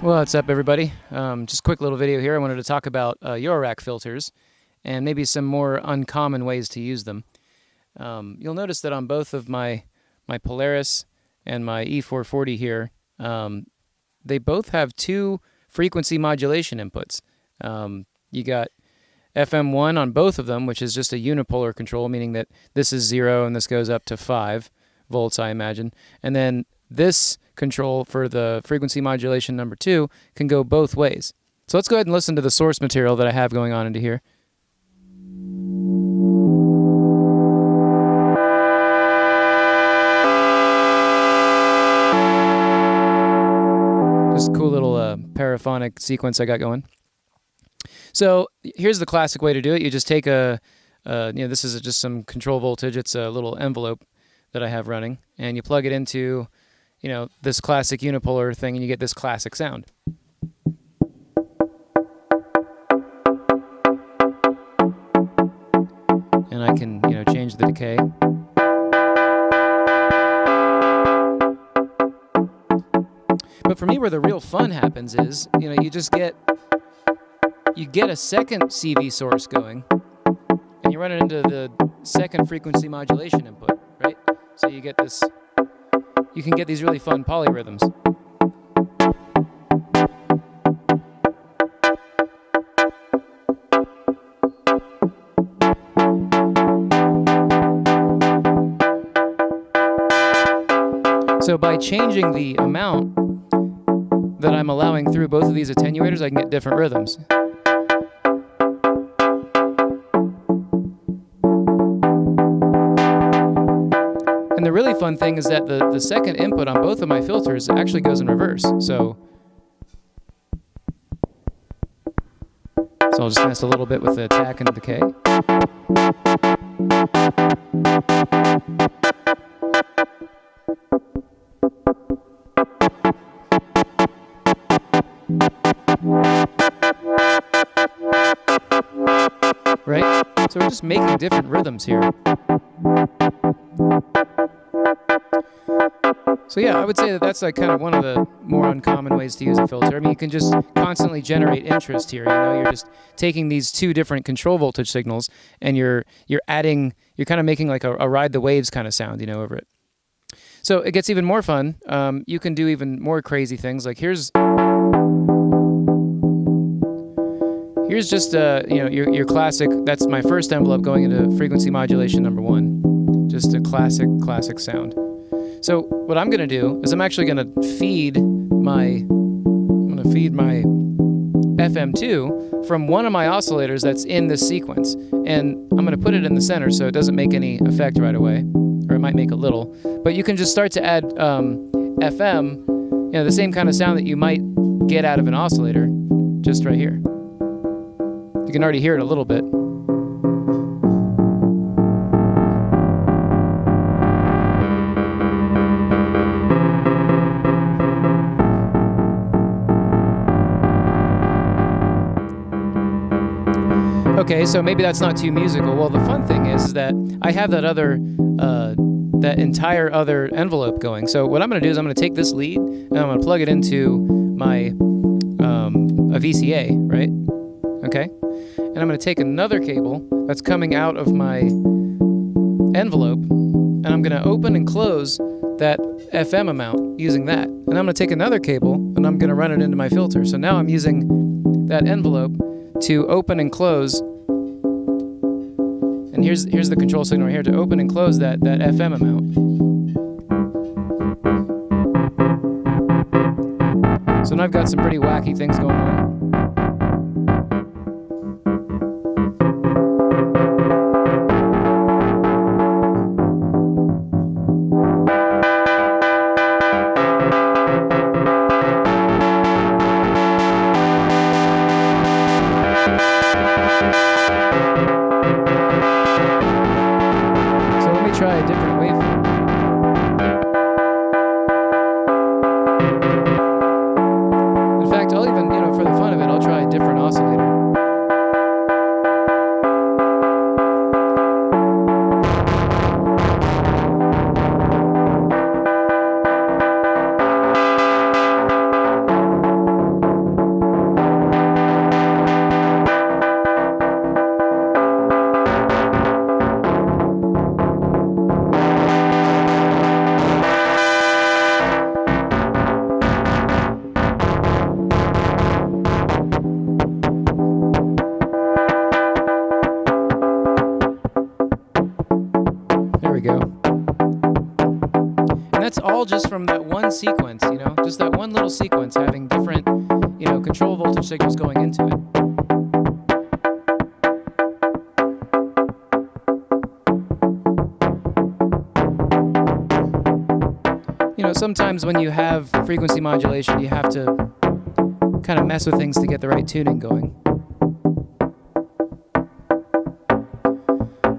What's up, everybody? Um, just a quick little video here. I wanted to talk about uh, Eurorack filters and maybe some more uncommon ways to use them. Um, you'll notice that on both of my, my Polaris and my E440 here, um, they both have two frequency modulation inputs. Um, you got FM1 on both of them, which is just a unipolar control, meaning that this is zero and this goes up to five volts, I imagine. And then this control for the frequency modulation number two can go both ways. So let's go ahead and listen to the source material that I have going on into here. A cool little uh, paraphonic sequence I got going. So here's the classic way to do it. You just take a, uh, you know, this is just some control voltage. It's a little envelope that I have running, and you plug it into you know, this classic unipolar thing and you get this classic sound. And I can, you know, change the decay. But for me, where the real fun happens is, you know, you just get, you get a second CV source going, and you run it into the second frequency modulation input, right? So you get this you can get these really fun polyrhythms. So by changing the amount that I'm allowing through both of these attenuators, I can get different rhythms. And the really fun thing is that the, the second input on both of my filters actually goes in reverse. So, so I'll just mess a little bit with the attack and the decay. Right? So we're just making different rhythms here. So yeah, I would say that that's like kind of one of the more uncommon ways to use a filter. I mean, you can just constantly generate interest here. You know, you're just taking these two different control voltage signals and you're you're adding, you're kind of making like a, a ride the waves kind of sound, you know, over it. So it gets even more fun. Um, you can do even more crazy things. Like here's here's just uh, you know your your classic. That's my first envelope going into frequency modulation number one. Just a classic classic sound. So what I'm going to do is I'm actually going to feed my I'm going to feed my FM2 from one of my oscillators that's in this sequence. And I'm going to put it in the center so it doesn't make any effect right away, or it might make a little. But you can just start to add um, FM, you know, the same kind of sound that you might get out of an oscillator, just right here. You can already hear it a little bit. Okay, so maybe that's not too musical. Well, the fun thing is that I have that other, uh, that entire other envelope going. So what I'm going to do is I'm going to take this lead and I'm going to plug it into my um, a VCA, right? Okay, and I'm going to take another cable that's coming out of my envelope, and I'm going to open and close that FM amount using that. And I'm going to take another cable and I'm going to run it into my filter. So now I'm using that envelope to open and close and here's here's the control signal right here to open and close that, that FM amount. So now I've got some pretty wacky things going on. later. That's all just from that one sequence, you know, just that one little sequence having different, you know, control voltage signals going into it. You know, sometimes when you have frequency modulation, you have to kind of mess with things to get the right tuning going.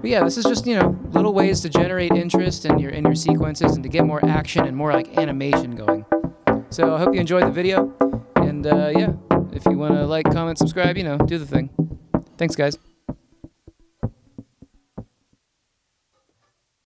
But yeah, this is just, you know, little ways to generate interest in your in your sequences and to get more action and more like animation going. So I hope you enjoyed the video. And uh, yeah, if you want to like, comment, subscribe, you know, do the thing. Thanks, guys.